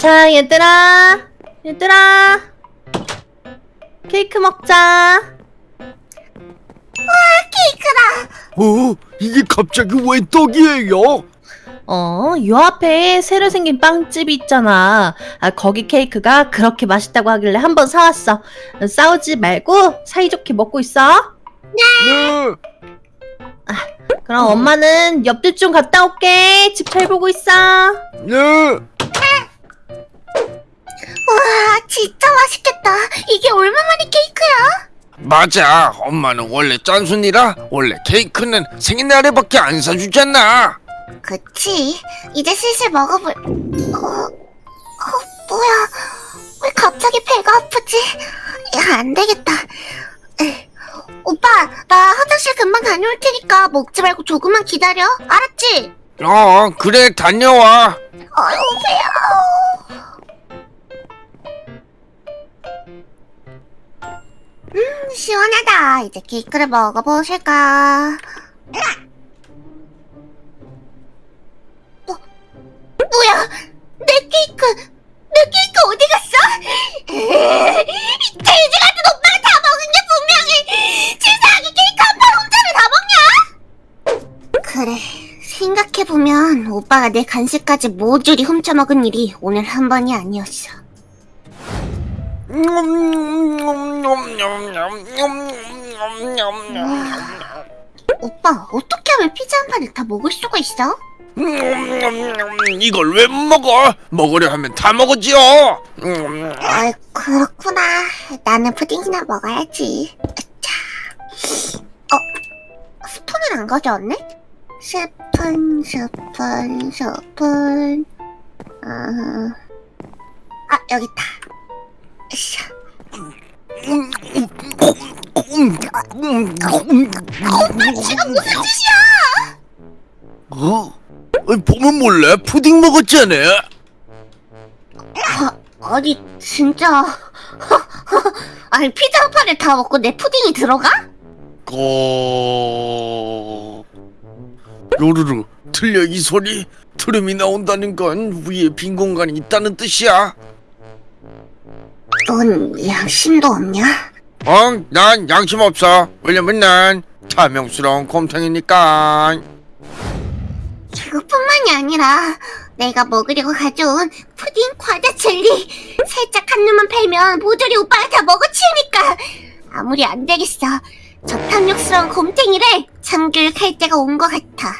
자, 얘들아. 얘들아. 케이크 먹자. 케이크다. 어? 이게 갑자기 왜 떡이에요? 어, 요 앞에 새로 생긴 빵집이 있잖아. 아, 거기 케이크가 그렇게 맛있다고 하길래 한번 사왔어. 싸우지 말고 사이좋게 먹고 있어. 네. 그럼 엄마는 옆집 좀 갔다 올게. 집 잘 보고 있어. 네. 와, 진짜 맛있겠다. 이게 얼마만의 케이크야? 맞아. 엄마는 원래 짠순이라 원래 케이크는 생일날에밖에 안 사주잖아. 그치. 이제 슬슬 먹어볼. 어, 어, 뭐야. 왜 갑자기 배가 아프지? 야, 안 되겠다. 에, 오빠, 나 화장실 금방 다녀올 테니까 먹지 말고 조금만 기다려. 알았지? 어, 그래 다녀와. 아유, 배야. 음, 시원하다. 이제 케이크를 먹어보실까? 뭐, 뭐야? 내 케이크, 내 케이크 어디 갔어? 돼지 같은 오빠가 다 먹은 게 분명히 치사하게 케이크 한 판 혼자를 다 먹냐? 그래, 생각해보면 오빠가 내 간식까지 모조리 훔쳐먹은 일이 오늘 한 번이 아니었어. 오빠, 어떻게 하면 피자 한 판을 다 먹을 수가 있어? 이걸 왜못 먹어? 먹으려 하면 다 먹어지요. 아, 그렇구나. 나는 푸딩이나 먹어야지. 자, 어, 스푼을 안 가져왔네? 스푼, 스푼, 스푼. 아, 아 여기 있다. 지금 무슨 짓이야? 어? 보면 몰래 푸딩 먹었잖아. 아, 아니 진짜 아니 피자 한 판을 다 먹고 내 푸딩이 들어가? 고 요루루 들려 이 소리? 트름이 나온다는 건 위에 빈 공간이 있다는 뜻이야. 넌 양심도 없냐? 어? 난 양심 없어. 왜냐면 난 탐욕스러운 곰탕이니까. 그것뿐만이 아니라 내가 먹으려고 가져온 푸딩 과자 젤리 살짝 한 입만 팔면 모조리 오빠가 다 먹어치우니까 아무리 안 되겠어 저 탐욕스러운 곰탱이를 참교육할 때가 온 것 같아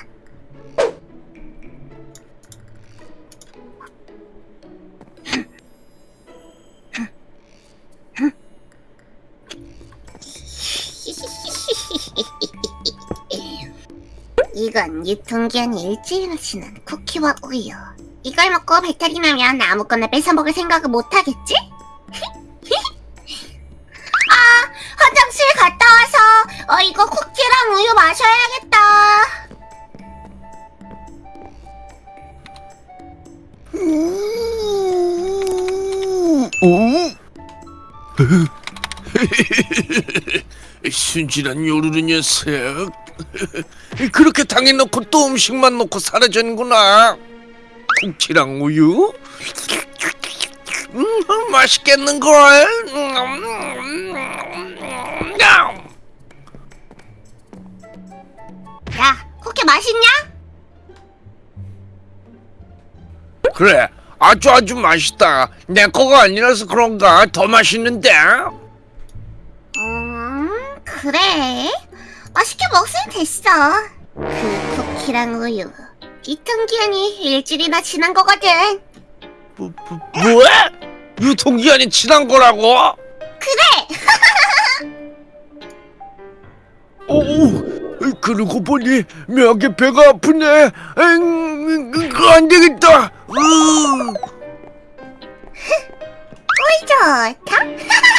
이건 유통기한이 일주일 지난 쿠키와 우유. 이걸 먹고 배탈이 나면 아무거나 뺏어 먹을 생각을 못 하겠지? 아, 화장실 갔다 와서 어 이거 쿠키랑 우유 마셔야겠다. 오? 순진한 요루루 녀석. 그렇게 당해놓고 또 음식만 놓고 사라졌구나. 쿠키랑 우유? 음, 맛있겠는걸? 야, 쿠키 맛있냐? 그래, 아주 아주 맛있다. 내 거가 아니라서 그런가 더 맛있는데? 음, 그래. 맛있게 먹으면 됐어. 그 쿠키랑 우유. 유통기한이 일주일이나 지난 거거든. 뭐, 뭐, 뭐야? 유통기한이 지난 거라고? 그래! 오, 그러고 보니 묘하게 배가 아프네. 엥, 그거 안 되겠다. 으. 꿀 좋다.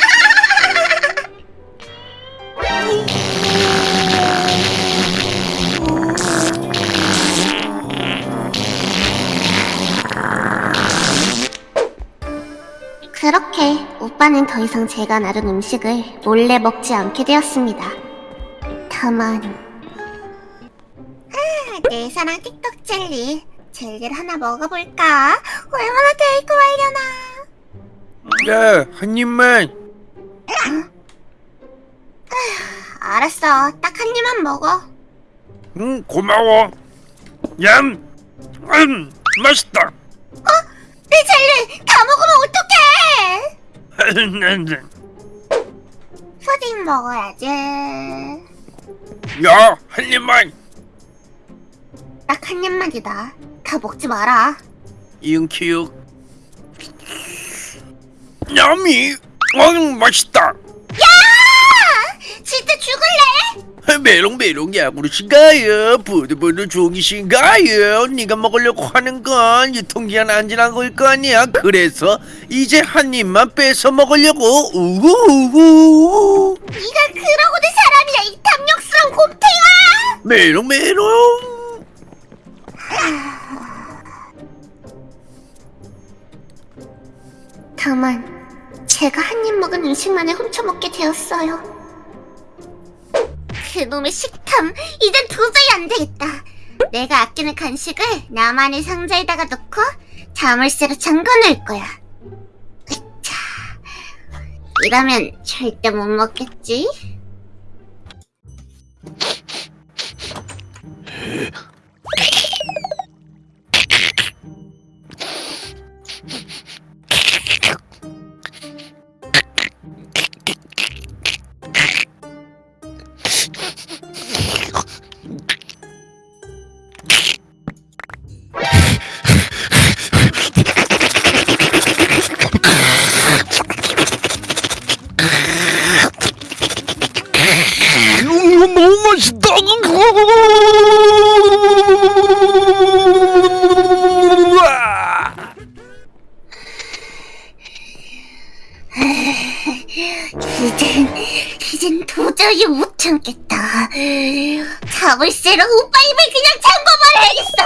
오빠는 더 이상 제가 나른 음식을 몰래 먹지 않게 되었습니다. 다만 아, 내 사랑 틱톡 젤리 젤리를 하나 먹어볼까? 얼마나 데이트 하려나? 자, 한 입만. 알았어. 딱 한 입만 먹어. 응, 고마워. 얌, 음, 맛있다. 내 젤리 다 먹으면 어떡해? 푸딩 먹어야지. 야, 한 입만. 딱 한 입만이다. 다 먹지 마라. 이응키읔. 야미, 음, 맛있다. 진짜 죽을래? 메롱메롱 야 구르신가요? 부들부들 종이신가요? 네가 먹으려고 하는 건 유통기한 안 지난 거일 거 아니야? 그래서 이제 한 입만 뺏어 먹으려고 우우우 네가 그러고 내 사람이야 이 탐욕스러운 곰탱아! 메롱메롱 다만 제가 한 입 먹은 음식만을 훔쳐먹게 되었어요. 그놈의 식탐 이젠 도저히 안 되겠다. 내가 아끼는 간식을 나만의 상자에다가 넣고 자물쇠로 잠궈놓을 거야. 으차. 이러면 절대 못 먹겠지? 너무 맛있다 자물쇠로 오빠 입을 그냥 잠궈버려야겠어.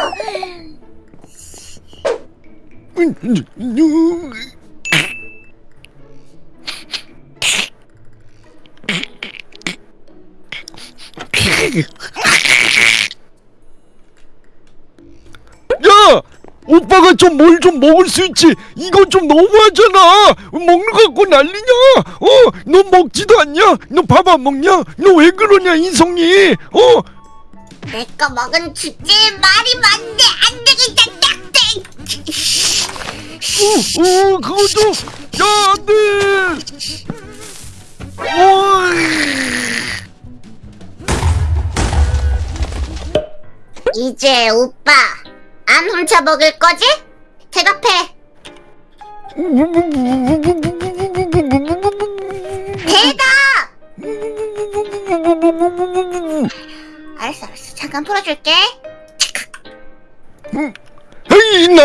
야! 오빠가 좀뭘좀 먹을 수 있지. 이건 좀 너무하잖아. 먹는 거 갖고 난리냐? 어? 너 먹지도 않냐? 너 밥 안 먹냐? 너 왜 그러냐, 인성이? 어? 내거 먹은 주제에 말이 많네. 안 되겠다. 딱대. 어, 어, 그것도 야, 안 돼. 이제 오빠 안 훔쳐 먹을 거지? 대답해.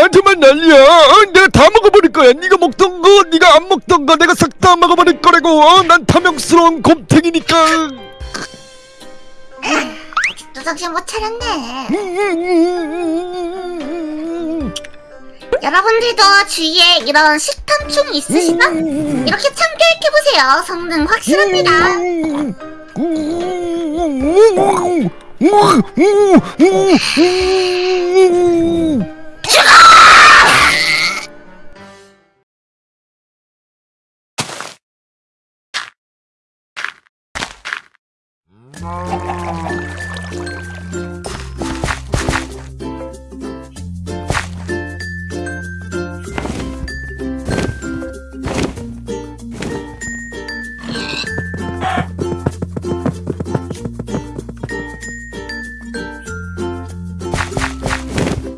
나한테만 난리야. 어, 내가 다 먹어버릴 거야. 네가 먹던 거, 네가 안 먹던 거, 내가 싹 다 먹어버릴 거라고. 어? 난 탐욕스러운 곰탱이니까. 아직도 정신 못 차렸네. 여러분들도 주위에 이런 식탐충 있으시나? 이렇게 참교육해보세요. 성능 확실합니다. 음.